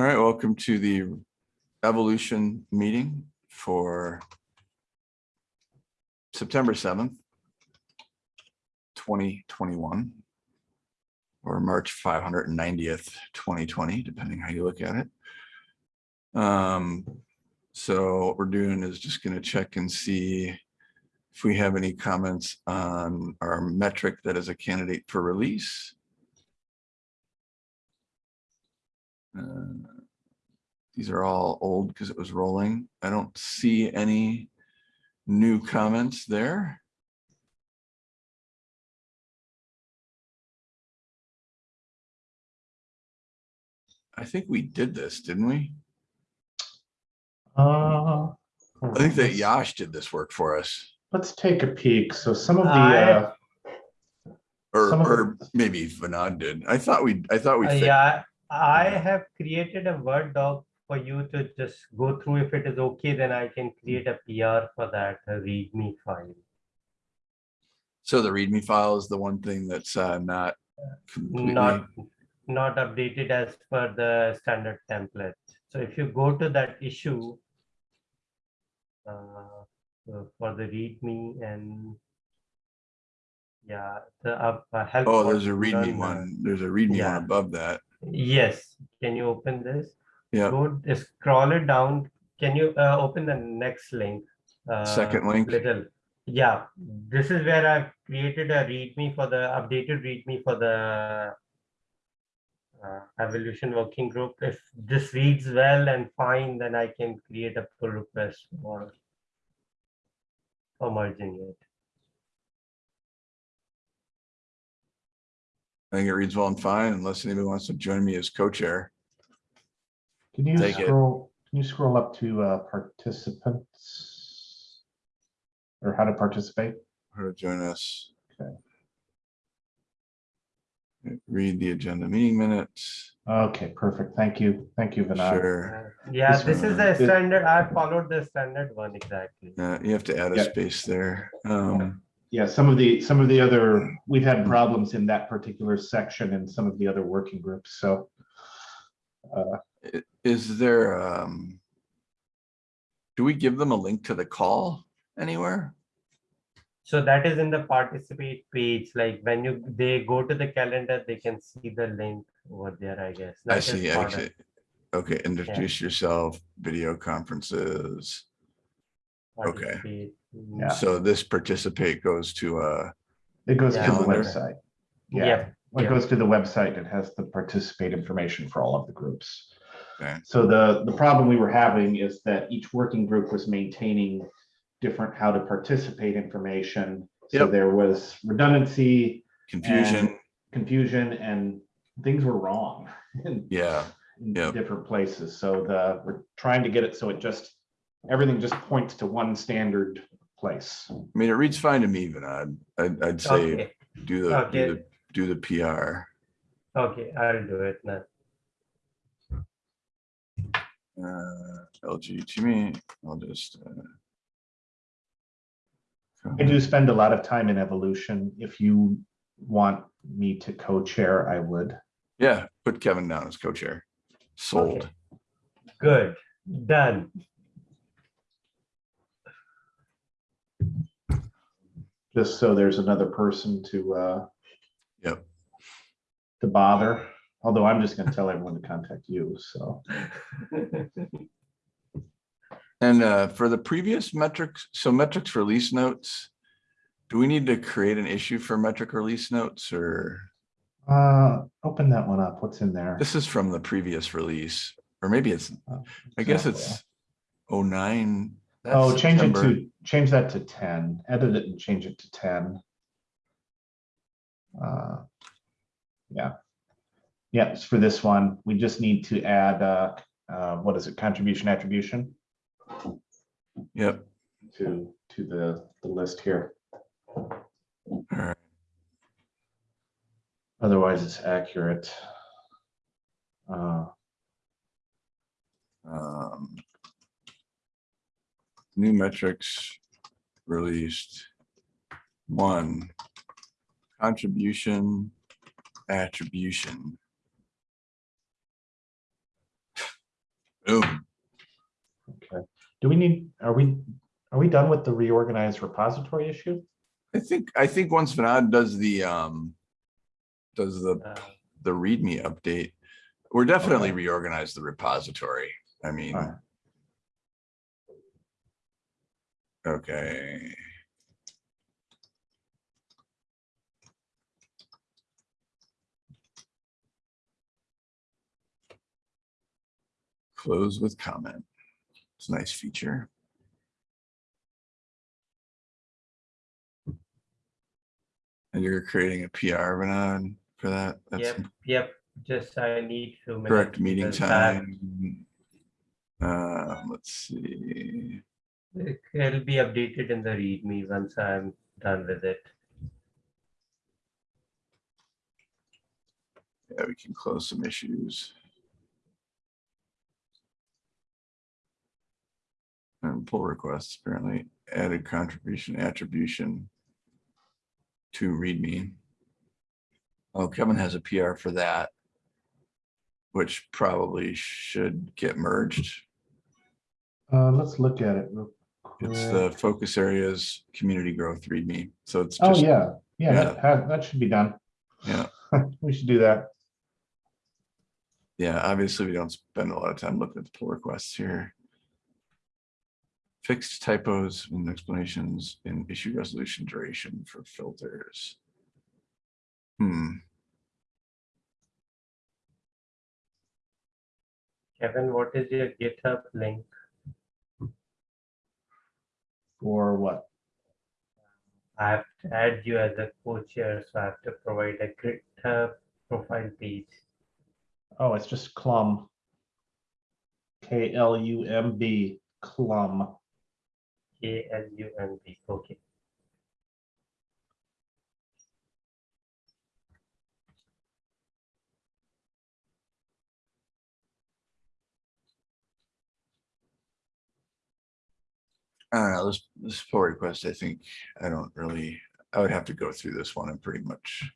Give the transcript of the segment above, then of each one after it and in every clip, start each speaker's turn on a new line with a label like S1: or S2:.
S1: All right, welcome to the evolution meeting for September seventh, twenty twenty-one, or March five hundred and ninetieth, twenty twenty, depending how you look at it. Um, so what we're doing is just gonna check and see if we have any comments on our metric that is a candidate for release. Uh, These are all old because it was rolling. I don't see any new comments there. I think we did this, didn't we?
S2: Uh,
S1: I think that
S2: let's-
S1: Yash did this work for us.
S2: Let's take a peek. So some of the,
S3: I-
S2: uh,
S1: Or,
S2: Some of
S1: or maybe Vinod did. I thought we, I thought we.
S3: Uh, Yeah, I have created a Word doc for you to just go through. If it is okay, then I can create a PR for that README file.
S1: So the README file is the one thing that's uh, not completely.
S3: Not, not updated as per the standard template. So if you go to that issue uh, for the README and yeah, the uh, help.
S1: Oh, there's a README one. There's a README
S3: yeah.
S1: one above that.
S3: Yes, can you open this?
S1: Yeah,
S3: Go scroll it down. Can you uh, open the next link? Uh,
S1: second link.
S3: Little. Yeah, this is where I've created a README for the updated README for the uh, evolution working group. If this reads well and fine, then I can create a pull request for merging it.
S1: I think it reads well and fine unless anybody wants to join me as co-chair.
S2: can you
S1: Take it.
S2: scroll, can you scroll up to uh, participants? Or how to participate?
S1: How to join us.
S2: Okay.
S1: Read the agenda meeting minutes.
S2: Okay, perfect. Thank you. Thank you, Vinod.
S1: Sure.
S3: Yeah,
S2: This
S3: this is
S1: one,
S3: the standard. I followed the standard one exactly.
S1: Uh, you have to add a
S2: Yeah.
S1: space there. Um,
S2: Yeah, some of the, some of the other, we've had problems in that particular section and some of the other working groups, so. uh,
S1: is there, um, do we give them a link to the call anywhere?
S3: So that is in the participate page, like when you, they go to the calendar, they can see the link over there, I guess.
S1: I see, I see. Okay, introduce yourself, video conferences. Okay.
S3: participate.
S2: Yeah.
S1: So this participate goes to, a.
S2: It goes to the website. Yeah,
S3: Yeah,
S2: it
S3: yeah.
S2: goes to the website. It has the participate information for all of the groups.
S1: Okay.
S2: So the, the problem we were having is that each working group was maintaining different how to participate information. So
S1: Yep.
S2: there was redundancy,
S1: confusion.
S2: confusion, and things were wrong in
S1: Yeah,
S2: in
S1: Yep.
S2: different places. So the, we're trying to get it so it just, everything just points to one standard place.
S1: I mean, it reads fine to me, Vinod. I'd, I'd say
S3: Okay,
S1: do the, do the, do the PR.
S3: okay, I'll do it now.
S1: Uh, LG to me, I'll just. uh,
S2: I do spend a lot of time in evolution. If you want me to co-chair, I would.
S1: Yeah, put Kevin down as co-chair. Sold.
S3: Okay. Good, done.
S2: Just so there's another person to, uh,
S1: Yep.
S2: to bother. Although I'm just gonna tell everyone to contact you, so.
S1: And uh, for the previous metrics, so metrics release notes, do we need to create an issue for metric release notes or
S2: Uh, open that one up. What's in there?
S1: this is from the previous release? Or maybe it's,
S2: Oh,
S1: I guess it's oh nine.
S2: Oh,
S1: that's
S2: change it
S1: September.
S2: to, change that to ten, edit it and change it to ten. Uh, Yeah. Yeah, it's for this one. We just need to add, uh, uh, what is it, contribution attribution
S1: Yep,
S2: to, to the, the list here.
S1: all right.
S2: Otherwise, it's accurate. Uh,
S1: Um, New metrics released. One, contribution, attribution. Boom.
S2: Okay. Do we need, are we, are we done with the reorganized repository issue?
S1: I think, I think once Vinod does the, um, does the,
S3: Uh,
S1: the README update, we're definitely
S2: Okay.
S1: reorganize the repository. I mean. Okay. Close with comment. It's a nice feature. And you're creating a PR, Vinod, for that? That's
S3: Yep, yep, just I need minutes.
S1: correct meeting
S3: because I have-
S1: time. Uh, let's see.
S3: It- It'll be updated in the README once I'm done with it.
S1: Yeah, we can close some issues. And pull requests apparently added contribution attribution to readme. Oh, Kevin has a PR for that. Which probably should get merged.
S2: Uh, let's look at it. real
S1: It's
S2: quick.
S1: the focus areas, community growth readme. So it's
S2: Oh,
S1: just,
S2: yeah, yeah, that, ha- that should be done.
S1: Yeah.
S2: We should do that.
S1: yeah, obviously we don't spend a lot of time looking at the pull requests here. Fixed typos and explanations in issue resolution duration for filters. Hmm,
S3: Kevin, what is your GitHub link?
S2: For what?
S3: I have to add you as a co-chair, so I have to provide a GitHub profile page.
S2: Oh, it's just Clum. K L U M B, Clum.
S3: A L U N B, okay.
S1: I don't know, this, this pull request, I think, I don't really, I would have to go through this one and pretty much,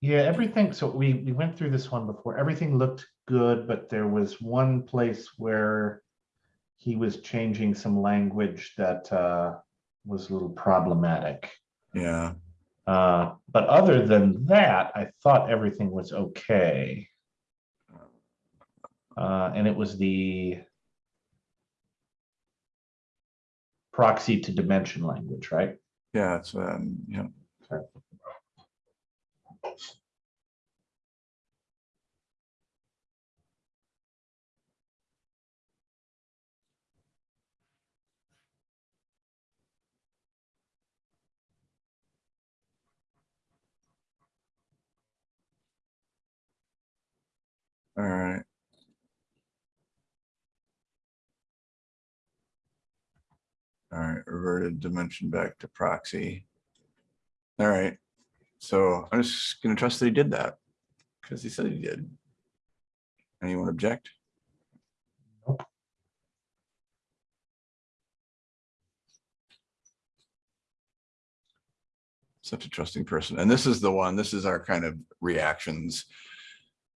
S2: Yeah, everything, so we, we went through this one before. Everything looked good, but there was one place where he was changing some language that uh, was a little problematic.
S1: yeah,
S2: Uh, But other than that, I thought everything was okay. Uh, And it was the proxy to dimension language, right?
S1: yeah, it's, um, yeah. All right. All right, reverted dimension back to proxy. All right, so I'm just gonna trust that he did that. Because he said he did. Anyone object?
S2: Nope.
S1: Such a trusting person. And this is the one, this is our kind of reactions.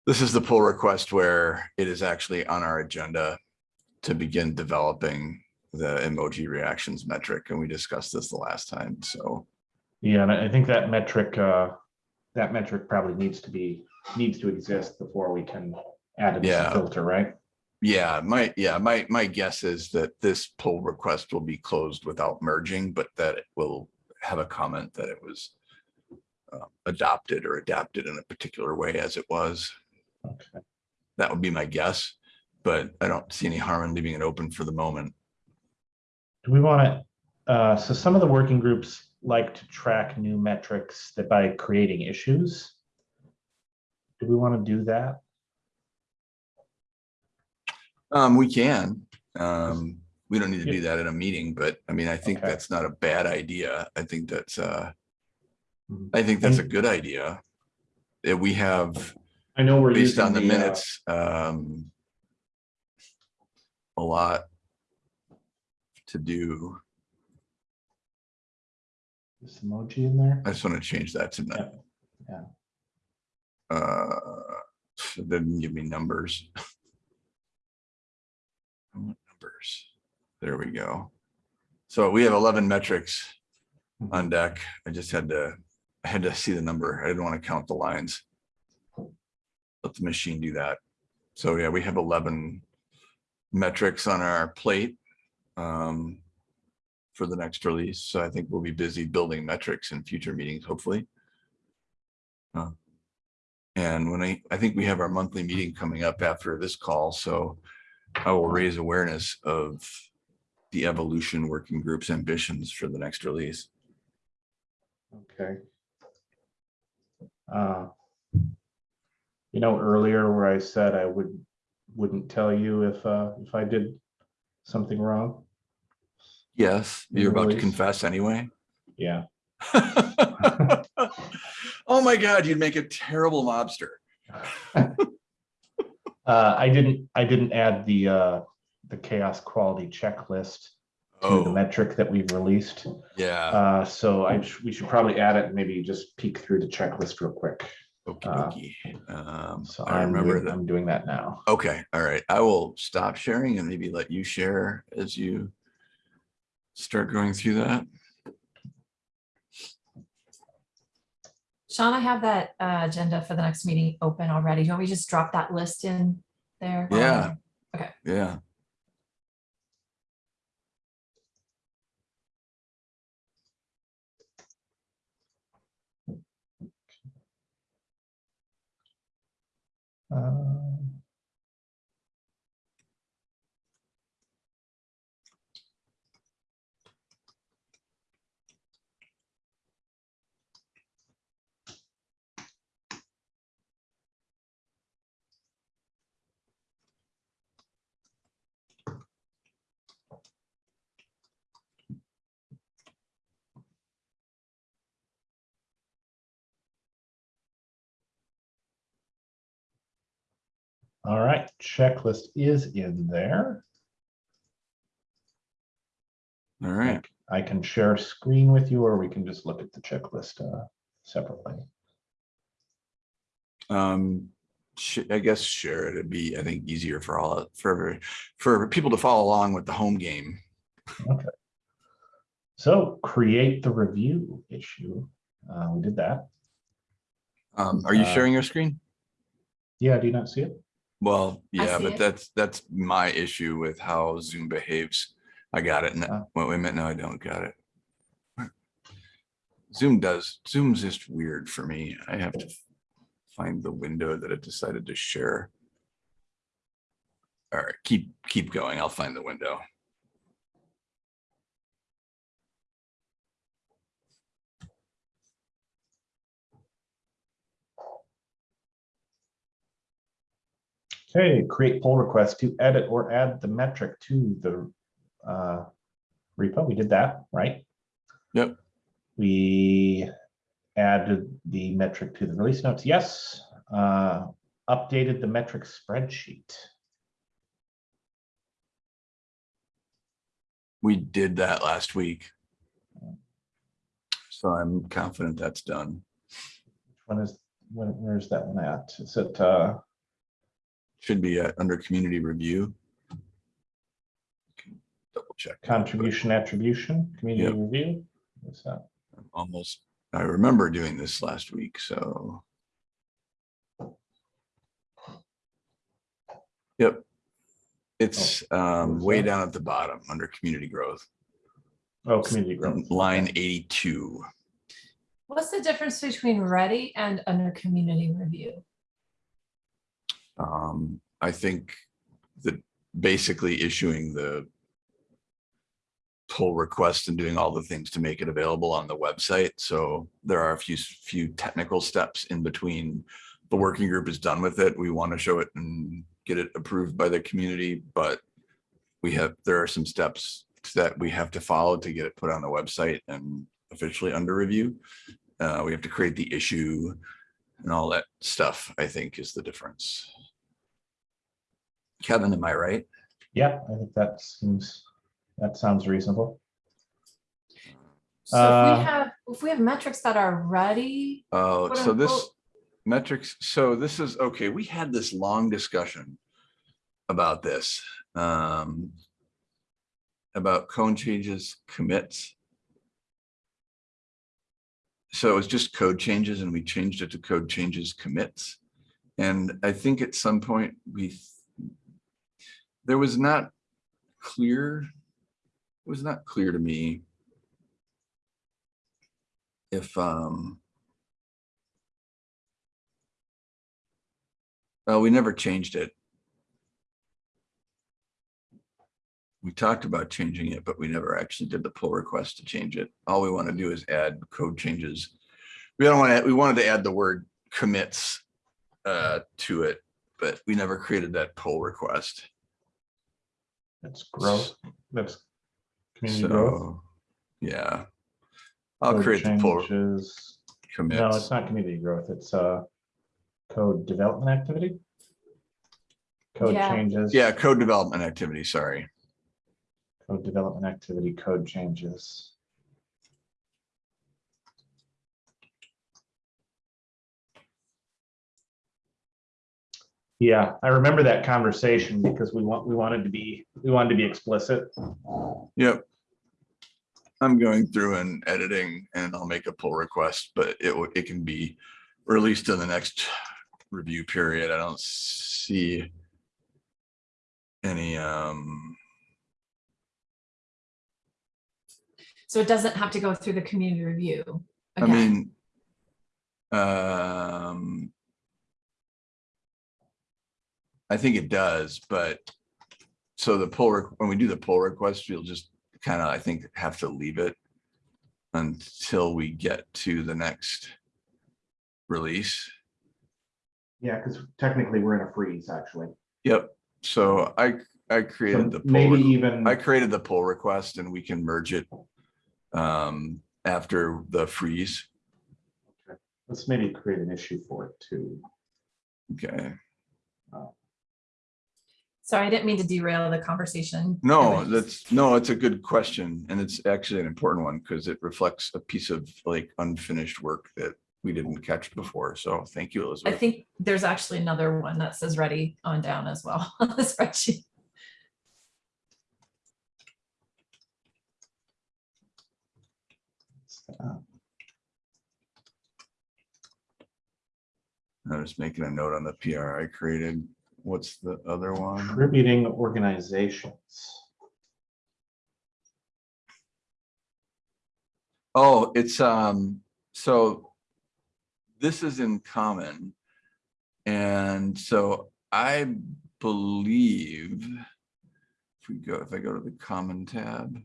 S1: This is the pull request where it is actually on our agenda to begin developing the emoji reactions metric. And we discussed this the last time, so.
S2: Yeah, and I think that metric, uh, that metric probably needs to be, needs to exist before we can add it as
S1: Yeah.
S2: a filter, right?
S1: Yeah, my, yeah, my, my guess is that this pull request will be closed without merging, but that it will have a comment that it was uh, adopted or adapted in a particular way as it was.
S2: Okay.
S1: That would be my guess, but I don't see any harm in leaving it open for the moment.
S2: Do we want to, uh, so some of the working groups like to track new metrics that by creating issues. Do we want to do that?
S1: Um, we can, um, we don't need to do that in a meeting, but I mean, I think
S2: Okay.
S1: that's not a bad idea. I think that's, uh,
S2: Mhm.
S1: I think that's a good idea. That we have
S2: I know we're
S1: based on the
S2: uh,
S1: minutes, um, a lot to do.
S2: This emoji in there.
S1: I just want to change that to not.
S2: yeah.
S1: Uh, it didn't give me numbers. I want numbers. There we go. So we have eleven metrics on deck. I just had to, I had to see the number. I didn't want to count the lines. Let the machine do that. So yeah, we have eleven metrics on our plate um, for the next release. So I think we'll be busy building metrics in future meetings, hopefully. Uh, And when I, I think we have our monthly meeting coming up after this call, so I will raise awareness of the evolution working group's ambitions for the next release.
S2: Okay. Uh, You know, earlier where I said I would, wouldn't tell you if, uh, if I did something wrong?
S1: Yes, you're about to confess anyway.
S2: Yeah,
S1: Oh my God, you'd make a terrible mobster.
S2: uh, I didn't, I didn't add the, uh, the CHAOSS quality checklist to the
S1: Oh,
S2: metric that we've released.
S1: yeah.
S2: Uh, so I, sh- we should probably add it, and maybe just peek through the checklist real quick.
S1: Okay.
S2: uh.
S1: Um,
S2: So
S1: I
S2: I'm,
S1: remember
S2: doing-
S1: that.
S2: I'm doing that now.
S1: Okay, all right. I will stop sharing and maybe let you share as you start going through that.
S4: Sean, I have that uh, agenda for the next meeting open already. Do you want me to just drop that list in there?
S1: Yeah.
S4: Okay.
S1: Yeah.
S2: Uh, All right, checklist is in there.
S1: All right.
S2: I can share screen with you, or we can just look at the checklist uh, separately.
S1: Um, I guess share it. It'd be, I think, easier for all, for, for people to follow along with the home game. Okay.
S2: So create the review issue. Uh, we did that.
S1: Um, are you
S2: Uh,
S1: sharing your screen?
S2: Yeah, do you not see it?
S1: Well, yeah, but
S4: it.
S1: that's, that's my issue with how Zoom behaves. I got it. Now. Wait, wait a minute. No, I don't got it. Zoom does, Zoom's just weird for me. I have to find the window that it decided to share. All right, keep, keep going. I'll find the window.
S2: Okay, create pull request to edit or add the metric to the uh, repo. We did that, right?
S1: Yep.
S2: We added the metric to the release notes. Yes. Uh, Updated the metric spreadsheet.
S1: We did that last week. So I'm confident that's done.
S2: When is, when, where's that one at? Is it, uh,
S1: Should be uh, under community review. Double check. that, but
S2: contribution attribution, community
S1: Yep.
S2: review? What's that?
S1: I'm Almost, I remember doing this last week, so. Yep. It's um way down at the bottom under community growth,
S2: Oh, community growth.
S1: line eighty-two.
S4: What's the difference between ready and under community review?
S1: Um, I think that basically issuing the pull request and doing all the things to make it available on the website. So there are a few, few technical steps in between. The working group is done with it. We want to show it and get it approved by the community, but we have, there are some steps that we have to follow to get it put on the website and officially under review. Uh, we have to create the issue and all that stuff, I think is the difference. Kevin, am I right?
S2: Yeah, I think that seems, that sounds reasonable.
S4: So if
S2: Uh,
S4: we have, if we have metrics that are ready,
S1: Oh,
S4: Quote,
S1: so this
S4: unquote.
S1: metrics, so this is, okay, we had this long discussion about this. Um, about code changes commits. So it was just code changes and we changed it to code changes commits. And I think at some point we, th- there was not clear, it was not clear to me if, um, well, we never changed it. We talked about changing it, but we never actually did the pull request to change it. All we want to do is add code changes. We don't want to, we wanted to add the word commits uh, to it, but we never created that pull request.
S2: That's growth, that's community growth.
S1: Yeah. I'll
S2: Code
S1: create the pull
S2: changes. No, it's not community growth, it's uh code development activity. Code
S4: Yeah.
S2: changes.
S1: Yeah, code development activity, sorry.
S2: Code development activity, code changes. Yeah, I remember that conversation because we want, we wanted to be, we wanted to be explicit.
S1: Yep. I'm going through and editing and I'll make a pull request, but it it can be released in the next review period. I don't see any, um,
S4: So it doesn't have to go through the community review.
S1: I mean, um, I think it does, but so the pull, when we do the pull request, we'll just kind of, I think, have to leave it until we get to the next release.
S2: Yeah, because technically we're in a freeze, actually.
S1: Yep. So I, I
S2: So
S1: created the. pull
S2: Maybe even,
S1: I created the pull request and we can merge it um, after the freeze. Okay.
S2: Let's maybe create an issue for it too.
S1: Okay.
S4: Sorry, I didn't mean to derail the conversation.
S1: No, that's, no, it's a good question and it's actually an important one because it reflects a piece of like unfinished work that we didn't catch before. So thank you, Elizabeth.
S4: I think there's actually another one that says ready on down as well on the spreadsheet.
S1: I'm just making a note on the PR I created. What's the other one?
S2: Contributing organizations.
S1: Oh, it's, um, so this is in common. And so I believe if we go, if I go to the common tab.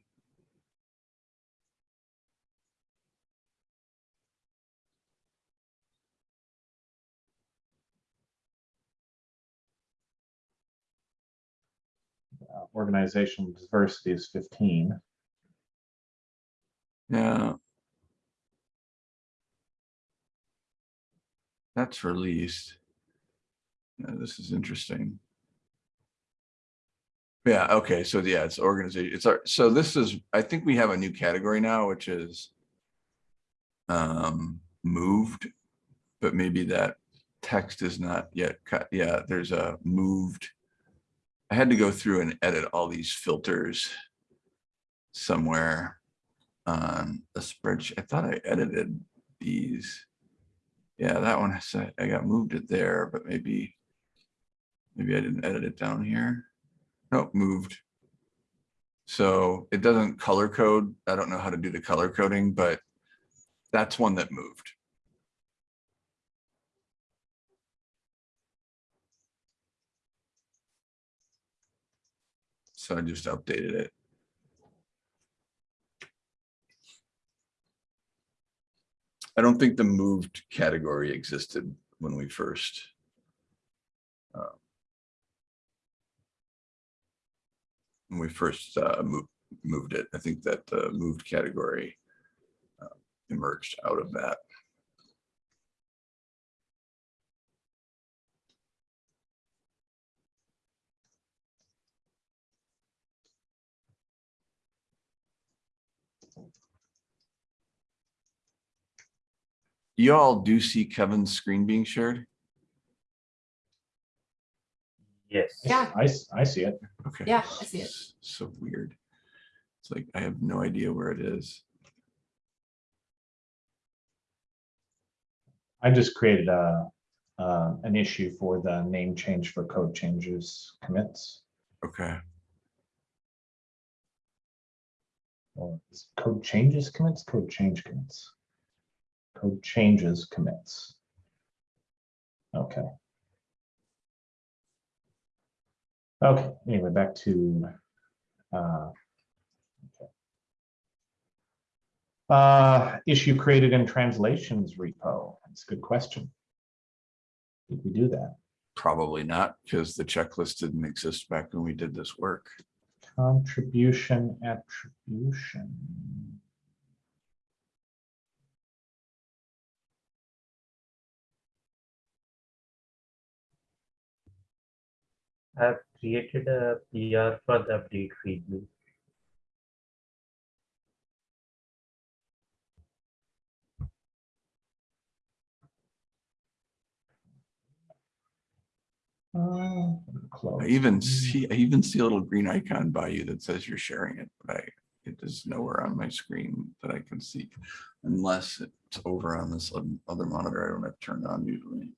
S2: Uh, Organizational diversity is fifteen.
S1: Yeah. That's released. Yeah, this is interesting. Yeah, okay, so yeah, it's organization, it's our, so this is, I think we have a new category now, which is um, moved, but maybe that text is not yet cut. Yeah, there's a moved. I had to go through and edit all these filters somewhere on a spreadsheet. I thought I edited these. Yeah, that one, I got moved it there, but maybe, maybe I didn't edit it down here. Nope, moved. So it doesn't color code. I don't know how to do the color coding, but that's one that moved. So I just updated it. I don't think the moved category existed when we first. uh, When we first uh, moved, moved it, I think that the moved category uh, emerged out of that. Y'all do see Kevin's screen being shared?
S3: Yes.
S4: Yeah.
S2: I, s- I see it.
S1: Okay.
S4: Yeah, I see it.
S1: So weird. It's like, I have no idea where it is.
S2: I just created a, uh, an issue for the name change for code changes commits.
S1: Okay,
S2: Or is it code changes commits, code change commits. Code changes commits. Okay. Okay, anyway, back to. uh, okay. Uh, issue created in translations repo. That's a good question. Did we do that?
S1: probably not, because the checklist didn't exist back when we did this work.
S2: Contribution attribution.
S3: I've created a PR for the update readme.
S2: Uh.
S1: I even see, I even see a little green icon by you that says you're sharing it, but I, it is nowhere on my screen that I can see. Unless it's over on this other monitor, I don't have turned on usually.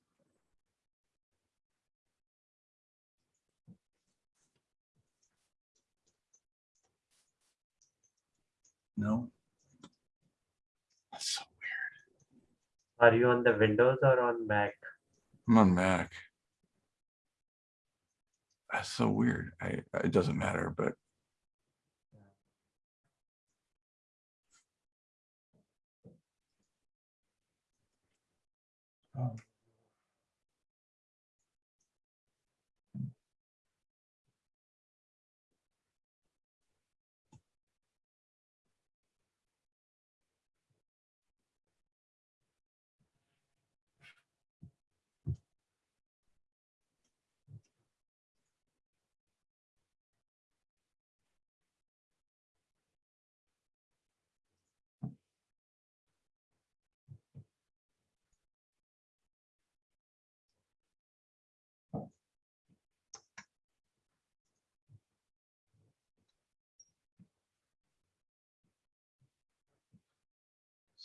S1: No. That's so weird.
S3: Are you on the Windows or on Mac?
S1: I'm on Mac. That's so weird. I, it doesn't matter, but
S2: Oh.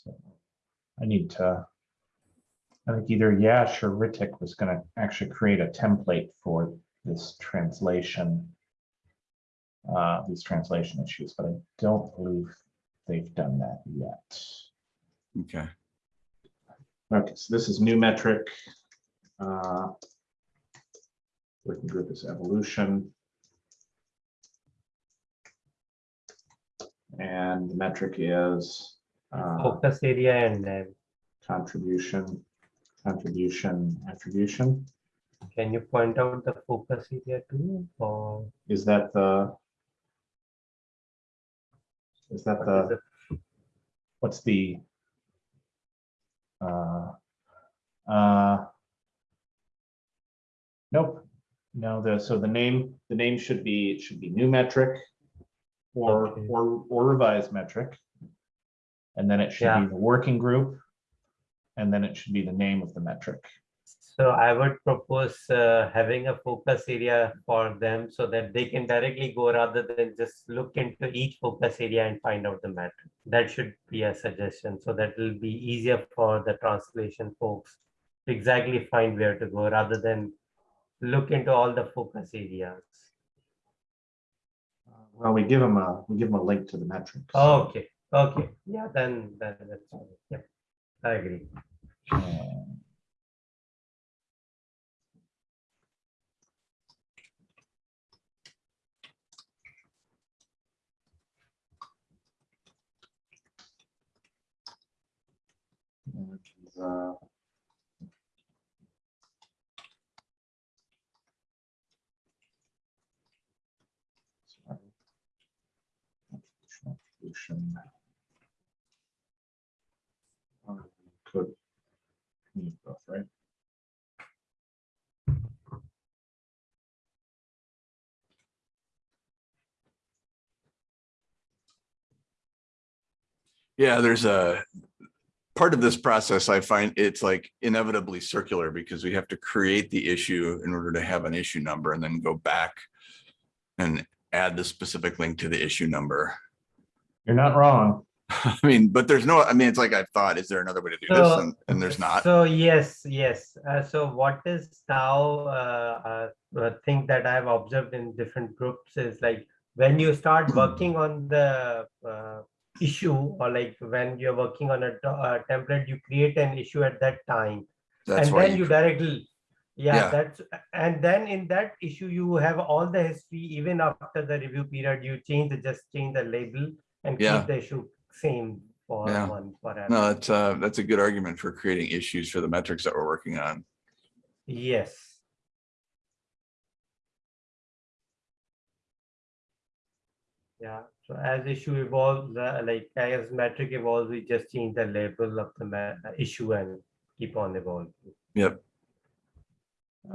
S2: So I need to. I think either Yash or Ritik was gonna actually create a template for this translation. Uh, these translation issues, but I don't believe they've done that yet.
S1: okay.
S2: Okay, so this is new metric. uh, Working group is evolution. And the metric is uh,
S3: Focus area and then
S2: contribution, contribution, attribution.
S3: can you point out the focus area too? Or
S2: Is that the? Is that
S3: what
S2: the,
S3: is
S2: what's the? uh, uh, Nope, no, the, so the name, the name should be, it should be new metric. Or,
S3: Okay.
S2: or, or revised metric. And then it should
S3: Yeah.
S2: be the working group. And then it should be the name of the metric.
S3: So I would propose uh, having a focus area for them so that they can directly go rather than just look into each focus area and find out the metric. That should be a suggestion. So that will be easier for the translation folks to exactly find where to go rather than look into all the focus areas.
S2: Well, we give them a, we give them a link to the metric. so,
S3: Okay, okay, yeah, then, then that's, fine. yeah, I agree.
S2: uh, sorry Could. need both, right?
S1: Yeah, there's a part of this process, I find it's like inevitably circular because we have to create the issue in order to have an issue number and then go back and add the specific link to the issue number.
S2: You're not wrong.
S1: I mean, but there's no, I mean, it's like I thought, is there another way to do this? And, and there's not.
S3: So yes, yes. Uh, so what is now uh, uh, a thing that I've observed in different groups is like when you start working on the uh, issue or like when you're working on a, a template, you create an issue at that time.
S1: That's
S3: and then you
S1: you,
S3: directly, yeah,
S1: Yeah.
S3: that's, and then in that issue, you have all the history, even after the review period, you change, the just change the label and
S1: Yeah.
S3: keep the issue same for
S1: Yeah.
S3: one forever.
S1: no, that's, uh, that's a good argument for creating issues for the metrics that we're working on.
S3: Yes. Yeah, so as issue evolves, uh, like as metric evolves, we just change the label of the issue and keep on evolving.
S1: Yep.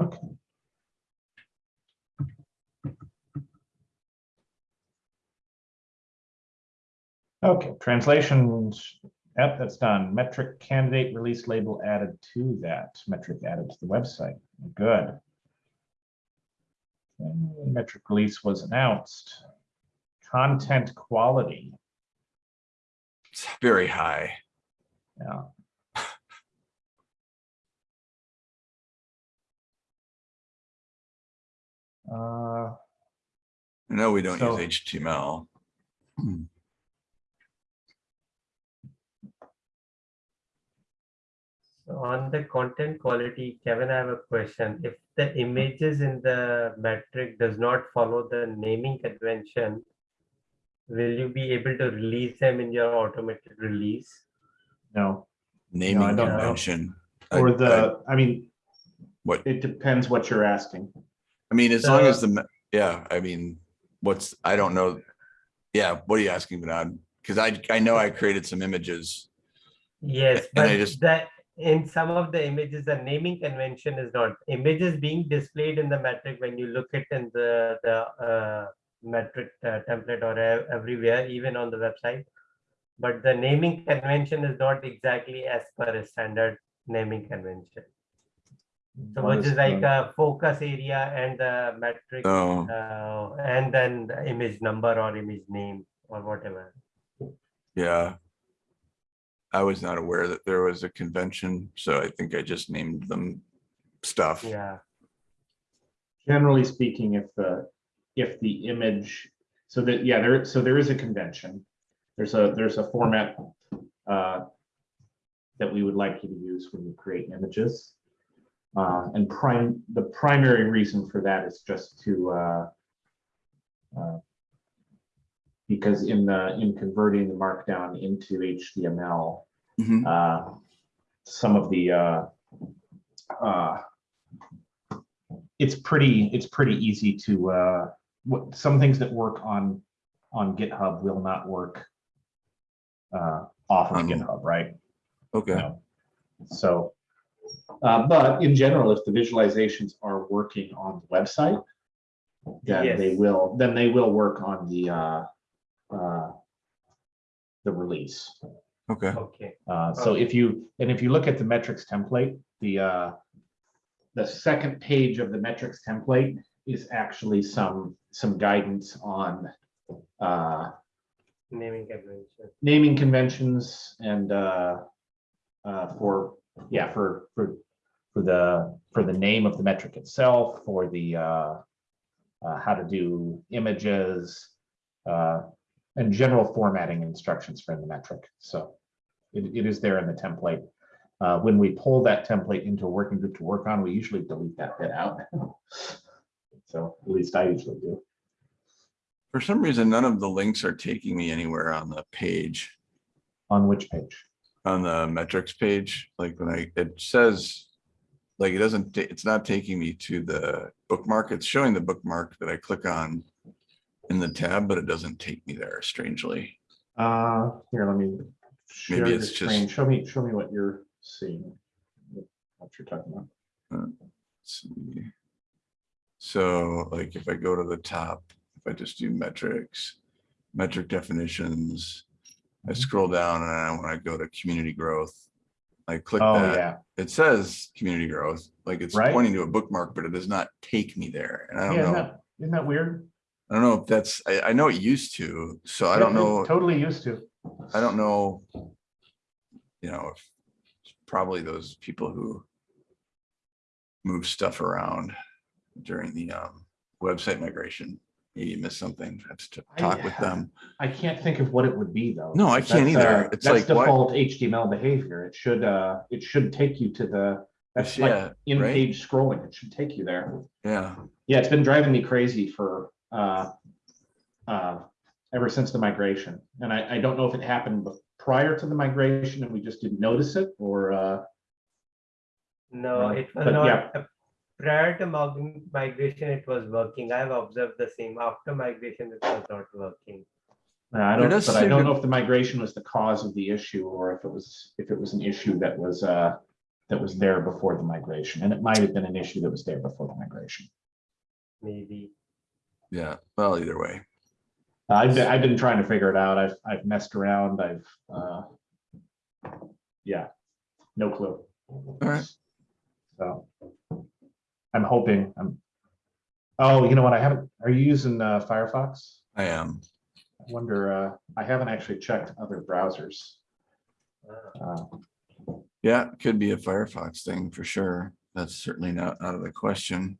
S2: Okay. Okay, translations, yep, that's done. Metric candidate release label added to that, metric added to the website, good. Okay, Metric release was announced. Content quality,
S1: It's very high.
S2: yeah. Uh,
S1: I know we don't
S2: So-
S1: use HTML.
S3: So on the content quality, Kevin, I have a question. If the images in the metric does not follow the naming convention, will you be able to release them in your automated release?
S2: no,
S1: Naming
S2: don't know.
S1: convention. I-
S2: or
S1: I-
S2: the, I mean.
S1: What?
S2: It depends what you're asking.
S1: I mean, as long as the, yeah, I mean, what's, I don't know. Yeah, what are you asking, Vinod? Because I, I know I created some images.
S3: Yes,
S1: And I
S3: but
S1: just-
S3: that in some of the images, the naming convention is not images being displayed in the metric when you look it in the the uh, metric uh, template or everywhere, even on the website. But the naming convention is not exactly as per a standard naming convention. So
S2: What
S3: which
S2: is
S3: is like
S2: the-
S3: a focus area and the metric,
S1: Oh,
S3: uh, and then the image number or image name or whatever.
S1: yeah. I was not aware that there was a convention, so I think I just named them stuff.
S3: Yeah.
S2: Generally speaking, if the, if the image, so that, yeah, there, so there is a convention. There's a, there's a format uh, that we would like you to use when you create images. Uh, And prime, the primary reason for that is just to uh, uh, because in the, in converting the markdown into HTML,
S1: Mhm.
S2: uh, some of the, uh, uh, it's pretty, it's pretty easy to, uh, what, some things that work on, on GitHub will not work uh, off of
S1: On-
S2: GitHub, right?
S1: Okay,
S2: No. So, uh, but in general, if the visualizations are working on the website, then they will, then they will work on the, uh, uh, the release.
S1: okay.
S3: Okay.
S2: Uh, so if you, and if you look at the metrics template, the, uh, the second page of the metrics template is actually some, some guidance on, uh,
S3: Naming convention.
S2: naming conventions and, uh, uh, for, yeah, for, for, for the, for the name of the metric itself, for the, uh, uh, how to do images, uh, and general formatting instructions for the metric. So it, it is there in the template. Uh, when we pull that template into a working group to work on, we usually delete that bit out. So at least I usually do.
S1: For some reason, none of the links are taking me anywhere on the page,
S2: On which page?
S1: on the metrics page. Like when I, it says, like it doesn't, it's not taking me to the bookmark. It's showing the bookmark that I click on in the tab, but it doesn't take me there strangely.
S2: Uh, here, let me. share
S1: Maybe it's
S2: screen.
S1: just-
S2: Show me, show me what you're seeing. What you're talking about.
S1: Let's see. So like if I go to the top, if I just do metrics, metric definitions, I
S2: Mhm.
S1: scroll down and I want to go to community growth. I click
S2: Oh,
S1: that,
S2: yeah.
S1: it says community growth, like it's
S2: Right.
S1: pointing to a bookmark, but it does not take me there. And I don't
S2: isn't
S1: know,
S2: that, isn't that weird?
S1: I don't know if that's, I, I know it used to, so I don't know,
S2: Totally used to.
S1: I don't know. You know, if probably those people who move stuff around during the um website migration. Maybe you missed something, have to
S2: I-
S1: talk with them.
S2: I can't think of what it would be though.
S1: No, I can't either.
S2: uh,
S1: It's
S2: that's
S1: like, why-
S2: default HTML behavior. It should, uh, it should take you to the, that's like
S1: Yeah, right?
S2: in-page scrolling. It should take you there.
S1: Yeah,
S2: Yeah, it's been driving me crazy for, uh, uh, ever since the migration. And I, I don't know if it happened bef- prior to the migration and we just didn't notice it or, uh,
S3: No,
S2: Right.
S3: it
S2: But
S3: not,
S2: yeah.
S3: Prior to migration, it was working. I've observed the same. After migration, it was not working.
S2: I don't,
S1: does
S2: but I don't know if the migration was the cause of the issue or if it was, if it was an issue that was, uh, that was there before the migration. And it might have been an issue that was there before the migration.
S3: Maybe.
S1: yeah. Well, either way.
S2: I've been, I've been trying to figure it out. I've, I've messed around. I've, uh, yeah, no clue.
S1: All right.
S2: So I'm hoping, I'm, oh, you know what? I haven't, are you using uh, Firefox?
S1: I am.
S2: I wonder, uh, I haven't actually checked other browsers. Uh,
S1: Yeah, could be a Firefox thing for sure. That's certainly not out of the question.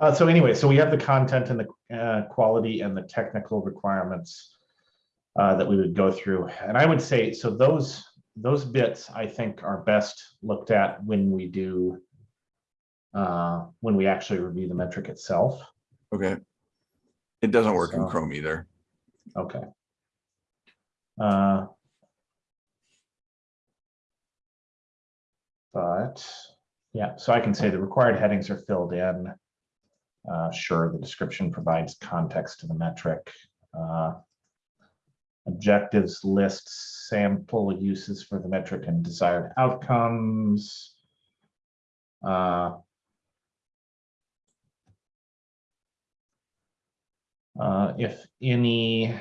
S2: Uh, so anyway, so we have the content and the uh, quality and the technical requirements uh, that we would go through. And I would say, so those, those bits I think are best looked at when we do, uh, when we actually review the metric itself.
S1: Okay. It doesn't work in Chrome either.
S2: Okay. Uh, But, yeah, so I can say the required headings are filled in. Uh, sure, the description provides context to the metric. Uh, Objectives lists sample uses for the metric and desired outcomes. Uh, Uh, if any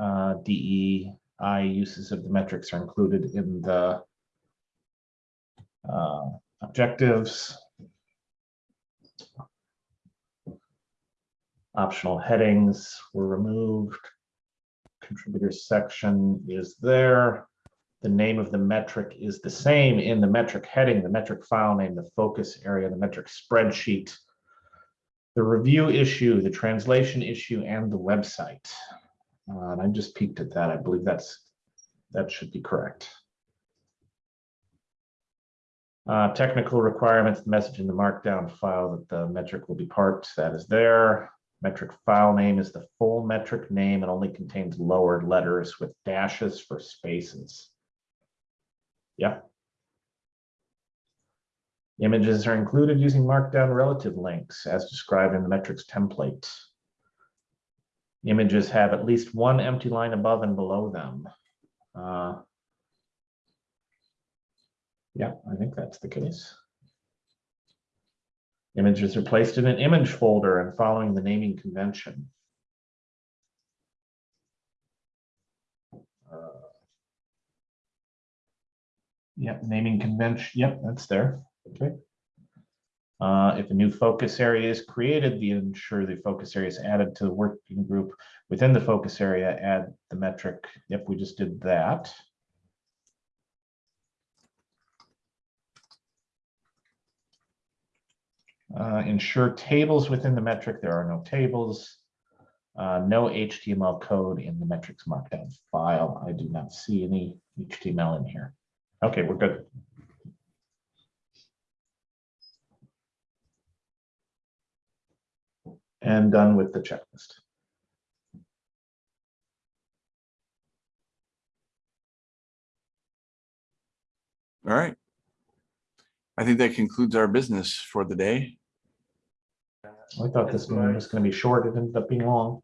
S2: uh, DEI uses of the metrics are included in the uh, objectives. Optional headings were removed. Contributors section is there. The name of the metric is the same in the metric heading, the metric file name, the focus area, the metric spreadsheet the review issue, the translation issue, and the website. Uh, and I just peeked at that. I believe that's, that should be correct. Uh, technical requirements, the message in the markdown file that the metric will be parked, that is there. Metric file name is the full metric name and only contains lowered letters with dashes for spaces. Yeah. Images are included using markdown relative links as described in the metrics template. Images have at least one empty line above and below them. Uh, Yeah, I think that's the case. Images are placed in an image folder and following the naming convention. Uh, Yep, naming convention, yep, that's there. Okay. Uh, if a new focus area is created, the ensure the focus area is added to the working group. Within the focus area, add the metric. If we just did that. Uh, ensure tables within the metric. There are no tables. Uh, no HTML code in the metrics markdown file. I do not see any HTML in here. Okay, we're good. and done with the checklist.
S1: All right. I think that concludes our business for the day.
S2: I thought this one was gonna be short, it ended up being long.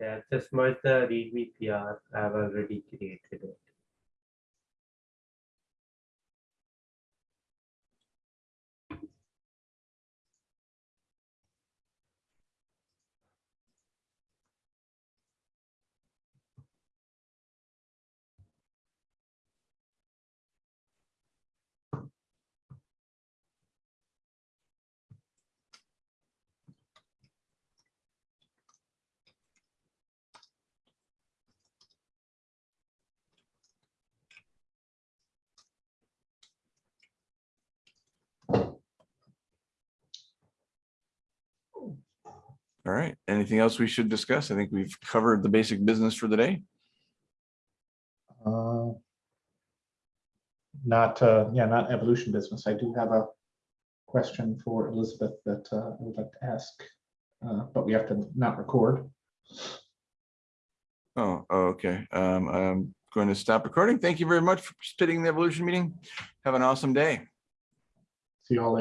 S3: Yeah, just merge the readme PR. I've already created it.
S1: All right, anything else we should discuss? I think we've covered the basic business for the day.
S2: Uh, Not, uh, yeah, not evolution business. I do have a question for Elizabeth that uh, I would like to ask. uh, But we have to not record.
S1: Oh, oh, okay. Um, I'm going to stop recording. Thank you very much for participating in the evolution meeting. Have an awesome day.
S2: See you all later.